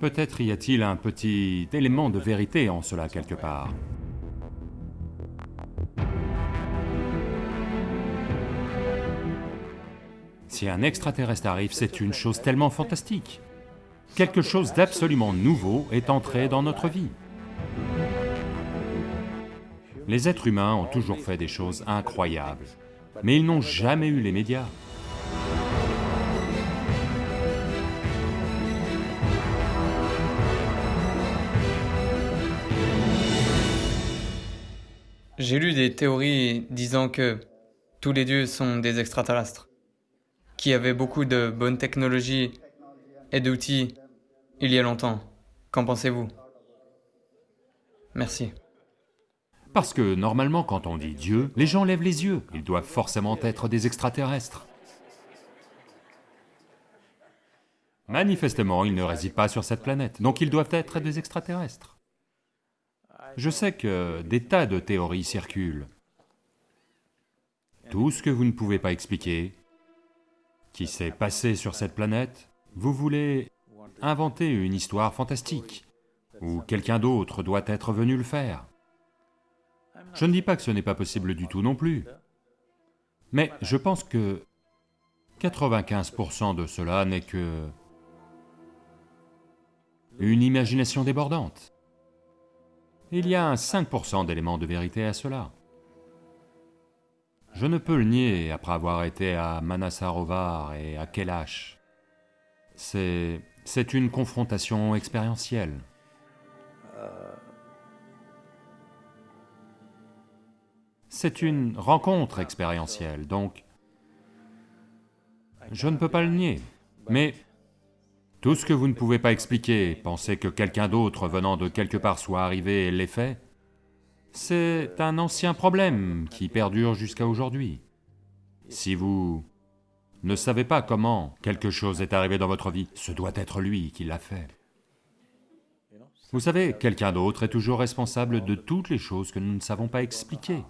Peut-être y a-t-il un petit élément de vérité en cela quelque part. Si un extraterrestre arrive, c'est une chose tellement fantastique. Quelque chose d'absolument nouveau est entré dans notre vie. Les êtres humains ont toujours fait des choses incroyables, mais ils n'ont jamais eu les médias. J'ai lu des théories disant que tous les dieux sont des extraterrestres, qui avaient beaucoup de bonnes technologies et d'outils il y a longtemps. Qu'en pensez-vous? Merci. Parce que normalement quand on dit Dieu, les gens lèvent les yeux, ils doivent forcément être des extraterrestres. Manifestement, ils ne résident pas sur cette planète, donc ils doivent être des extraterrestres. Je sais que des tas de théories circulent. Tout ce que vous ne pouvez pas expliquer, qui s'est passé sur cette planète, vous voulez inventer une histoire fantastique, où quelqu'un d'autre doit être venu le faire. Je ne dis pas que ce n'est pas possible du tout non plus, mais je pense que 95% de cela n'est que une imagination débordante. Il y a un 5% d'éléments de vérité à cela. Je ne peux le nier après avoir été à Manasarovar et à Kailash. C'est... c'est une confrontation expérientielle. C'est une rencontre expérientielle, donc... Je ne peux pas le nier, mais tout ce que vous ne pouvez pas expliquer, penser que quelqu'un d'autre venant de quelque part soit arrivé et l'ait fait, c'est un ancien problème qui perdure jusqu'à aujourd'hui. Si vous ne savez pas comment quelque chose est arrivé dans votre vie, ce doit être lui qui l'a fait. Vous savez, quelqu'un d'autre est toujours responsable de toutes les choses que nous ne savons pas expliquer.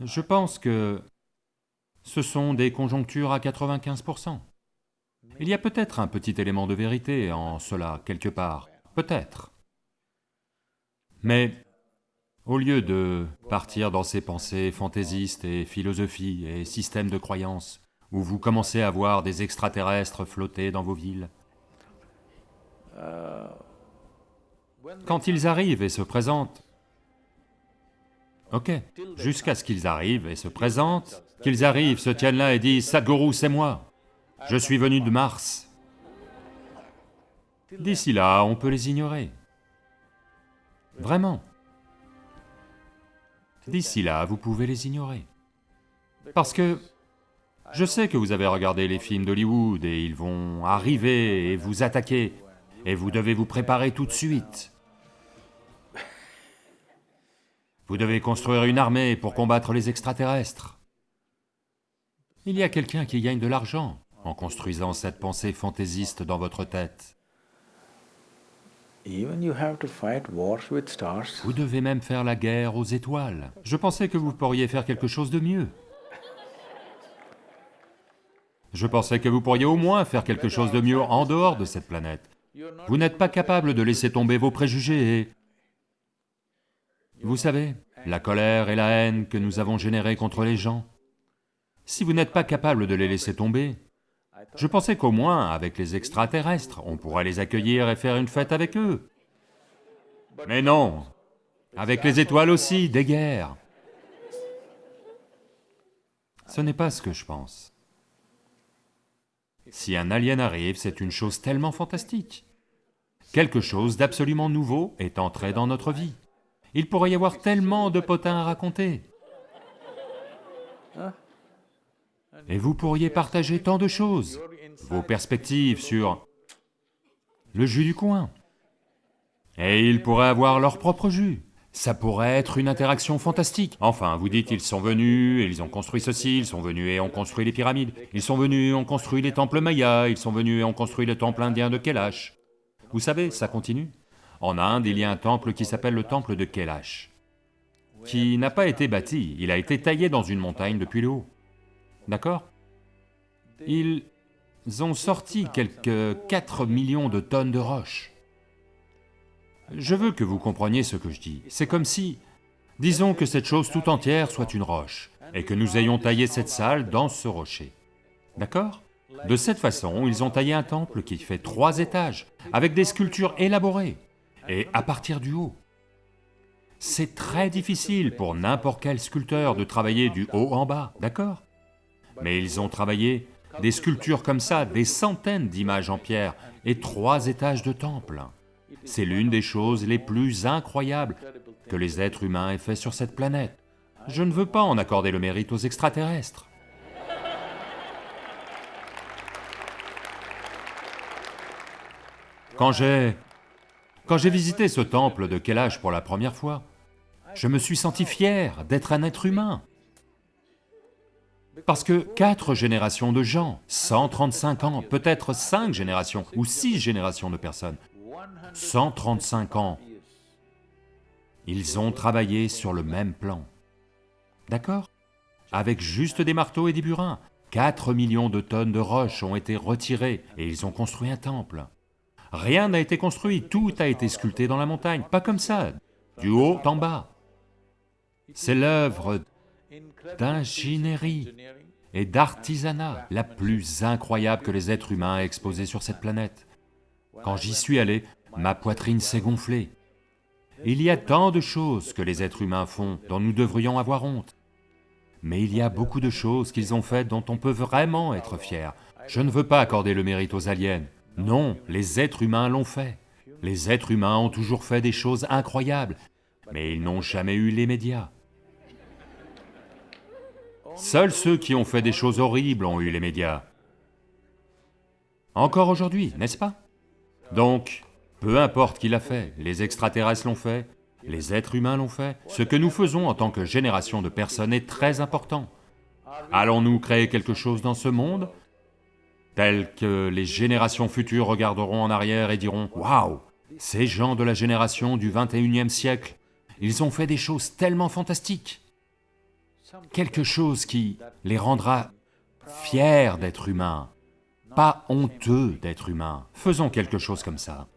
Je pense que ce sont des conjonctures à 95%. Il y a peut-être un petit élément de vérité en cela, quelque part, peut-être. Mais au lieu de partir dans ces pensées fantaisistes et philosophies et systèmes de croyances, où vous commencez à voir des extraterrestres flotter dans vos villes, quand ils arrivent et se présentent, ok, jusqu'à ce qu'ils arrivent et se présentent, qu'ils arrivent, se tiennent là et disent « Sadhguru, c'est moi !» Je suis venu de Mars. D'ici là, on peut les ignorer. Vraiment. D'ici là, vous pouvez les ignorer. Parce que je sais que vous avez regardé les films d'Hollywood et ils vont arriver et vous attaquer, et vous devez vous préparer tout de suite. Vous devez construire une armée pour combattre les extraterrestres. Il y a quelqu'un qui gagne de l'argent en construisant cette pensée fantaisiste dans votre tête. Vous devez même faire la guerre aux étoiles. Je pensais que vous pourriez faire quelque chose de mieux. Je pensais que vous pourriez au moins faire quelque chose de mieux en dehors de cette planète. Vous n'êtes pas capable de laisser tomber vos préjugés et... Vous savez, la colère et la haine que nous avons générées contre les gens, si vous n'êtes pas capable de les laisser tomber, je pensais qu'au moins, avec les extraterrestres, on pourrait les accueillir et faire une fête avec eux. Mais non Avec les étoiles aussi, des guerres Ce n'est pas ce que je pense. Si un alien arrive, c'est une chose tellement fantastique. Quelque chose d'absolument nouveau est entré dans notre vie. Il pourrait y avoir tellement de potins à raconter. Et vous pourriez partager tant de choses, vos perspectives sur le jus du coin. Et ils pourraient avoir leur propre jus. Ça pourrait être une interaction fantastique. Enfin, vous dites, ils sont venus, et ils ont construit ceci, ils sont venus et ont construit les pyramides, ils sont venus et ont construit les temples mayas, ils sont venus et ont construit le temple indien de Kailash. Vous savez, ça continue. En Inde, il y a un temple qui s'appelle le temple de Kailash, qui n'a pas été bâti, il a été taillé dans une montagne depuis le haut. D'accord? Ils ont sorti quelques 4 millions de tonnes de roches. Je veux que vous compreniez ce que je dis. C'est comme si, disons que cette chose tout entière soit une roche, et que nous ayons taillé cette salle dans ce rocher. D'accord? De cette façon, ils ont taillé un temple qui fait trois étages, avec des sculptures élaborées, et à partir du haut. C'est très difficile pour n'importe quel sculpteur de travailler du haut en bas, d'accord? Mais ils ont travaillé des sculptures comme ça, des centaines d'images en pierre, et trois étages de temple. C'est l'une des choses les plus incroyables que les êtres humains aient fait sur cette planète. Je ne veux pas en accorder le mérite aux extraterrestres. Quand j'ai... Quand j'ai visité ce temple de quel âge pour la première fois, je me suis senti fier d'être un être humain. Parce que quatre générations de gens, 135 ans, peut-être cinq générations ou six générations de personnes, 135 ans, ils ont travaillé sur le même plan. D'accord? Avec juste des marteaux et des burins. 4 millions de tonnes de roches ont été retirées et ils ont construit un temple. Rien n'a été construit, tout a été sculpté dans la montagne, pas comme ça, du haut en bas. C'est l'œuvre d'ingénierie et d'artisanat la plus incroyable que les êtres humains aient exposée sur cette planète. Quand j'y suis allé, ma poitrine s'est gonflée. Il y a tant de choses que les êtres humains font dont nous devrions avoir honte. Mais il y a beaucoup de choses qu'ils ont faites dont on peut vraiment être fier. Je ne veux pas accorder le mérite aux aliens, non, les êtres humains l'ont fait. Les êtres humains ont toujours fait des choses incroyables, mais ils n'ont jamais eu les médias. Seuls ceux qui ont fait des choses horribles ont eu les médias. Encore aujourd'hui, n'est-ce pas? Donc, peu importe qui l'a fait, les extraterrestres l'ont fait, les êtres humains l'ont fait, ce que nous faisons en tant que génération de personnes est très important. Allons-nous créer quelque chose dans ce monde tel que les générations futures regarderont en arrière et diront « Waouh Ces gens de la génération du 21e siècle, ils ont fait des choses tellement fantastiques !» Quelque chose qui les rendra fiers d'être humains, pas honteux d'être humains. Faisons quelque chose comme ça.